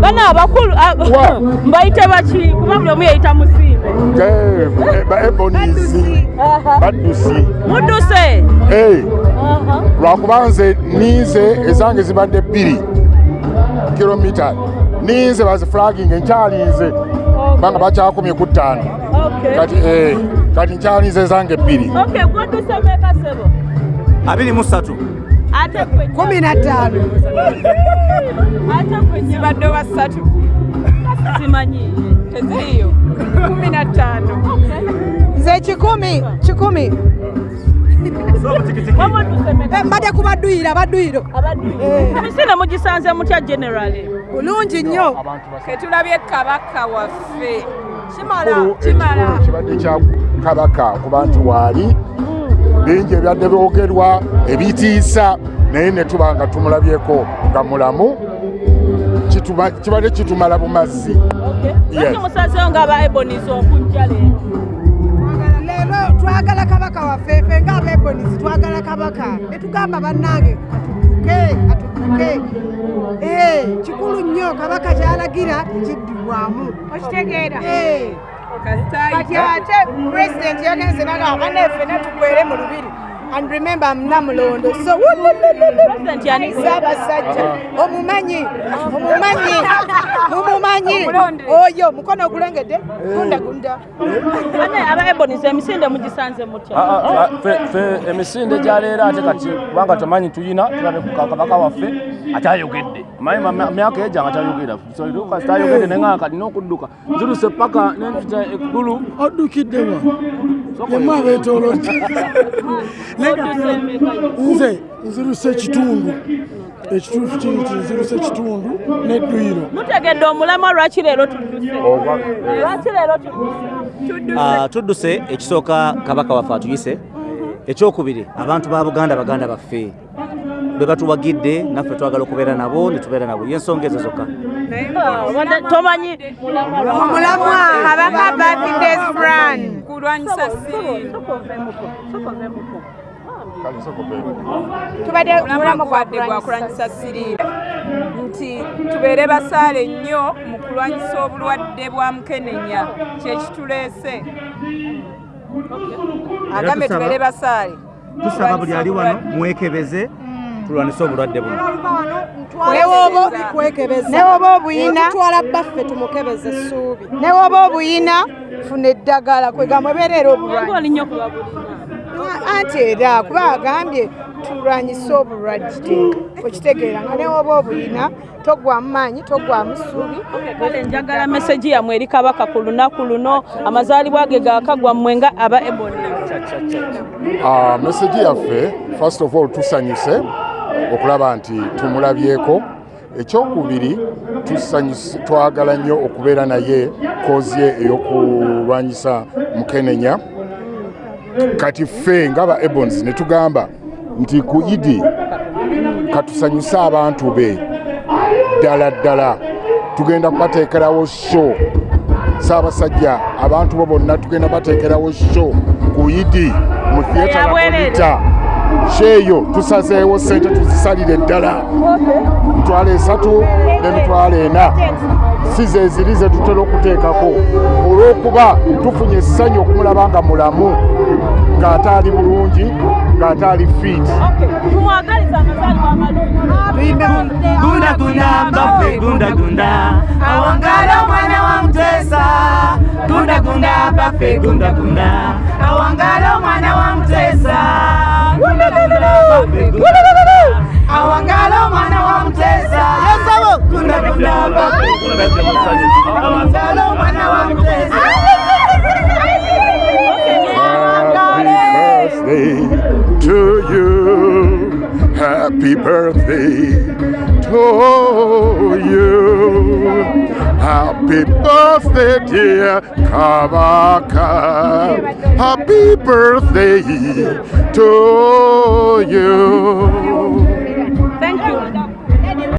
bana abakulu Wa. mbayite baki kuba buli omu yayita musimbe baebonizi baddusi. mudduse. Eh, lwakuba nze ninze ezange zibadde bbiri kilomita ninze baziflaginga nkyalinze kubanga bakyakumye ku ttaano. Kati eh, kati nkyalinze ezange bbiri. Ok gwodduse meeka sebo abiri mu ssatu. ate gwe kumi na ttaano gwe zibadde basatu simanyi. Teziriyo kumi na ttaano nze kikumi kikumi Eh, mbadde ku baduyiro abaduyiro emisinde mugisanze mutya generally bulungi nnyo. Ketulabye kabaka waffe. kimala. Kimala kibadde kya kabaka ku bantu waali bingi ebyadde byogerwa ebitiisa naye ne tuba nga tumulabyeko nga mulamu kibadde kitumala bumazzi. Musazeyo ng'aba ebonizi okujja leero? Twagala kabaka waffe ffe ngaabebonizi twagala kabaka. Netugamba bannange atubuke atubuke Eh, kikulu nnyo kabaka kyalagira tekiddibwamu okitegeera. Eh, kati ate pulezidenti yagenze nagamba baneffe netukwere mu lubiri. And remember mnamulondo so saabasajja omumanyi omumanyi mumumanyi oyo mukono ogulengedde? Gunda. Gunda ane aba ebonizi emisinde mugisanze mutya? Ah, ah, ah, emisinde gyaleero ate kati kubanga tamanyi tuyina tulabe ku kabaka waffe akyayogedde manyi ma- ma- myaka eja nga tayogera tayogedde naye kalina okudduka nziruse paka nenpita eggulu oddukiddewa yemu yo. nze nziruse ekitundu ekituufu kiri nti nziruse ekitundu n'edduyiro mutegedde omulamwa lwaki leero Ah, tudduse ekisooka kabaka waffe atuyise. Ekyokubiri abantu ba buganda baganda baffe be batuwagidde naffe twagala okubeera nabo netubeera nabo. Yensonga ezo zokka. Tomanyi omulamwa kabaka birthdays plan kulwanyisa tubadde mulamwa gwadde gwakulwanyisa siriimu nti tubeere basaale nnyo mu kulwanyisa obulwadde bwa mukenenya. Kyekituleese tusaba- tubeere basaale. tusaba buli ali wano mwekebeze tulwanise obulwadde buno. Newoba obuyina. Okutwala baffe tumukebeza essuubi. Newoba obuyina. Funa eddagala kwegamba obeereera obulwadde. Anti era kuba agambye tulwanyise obulwadde okitegeera nga newoba obuyina togwamu maanyi togwamu ssuubi kale njagala meseji yammwe eri kabaka ku lunaku luno amazaalibwa ge gaakagwa mmwe nga aba eboni Ah, meseji yaffe first of all tusanyuse okulaba nti tumulabyeko. Ekyokubiri twagala nnyo okubeera naye kozi ye ey'okulwanyisa mukenenya. Kati ffe ngaba ebons ne tugamba nti ku idi katusanyuse abantu be. Ddala ddala tugenda kubateekerawo sho. Saabasajja abantu bo bonna tugenda bateekerawo sho ku idi mu theatre Eyabwerere. Sheeyo tusazeewo sente tuzisalire ddala. Mitwalo esatu n'emitwalo ena. Si ze ziri ze tutera okuteekako. Olw'okuba tufunye essanyu okumulaba nga mulamu ng'ate ali bulungi ng'ate ali fiiti tumwagaliza amazaalibwa amalungi gunda gunda baffe gunda gunda awangala omwana wa mutesa. Gunda gunda baffe gunda gunda awangala omwana wa mutesa Happy birthday to you. Happy birthday to you. Happy birthday, dear Kabaka. Happy birthday to you.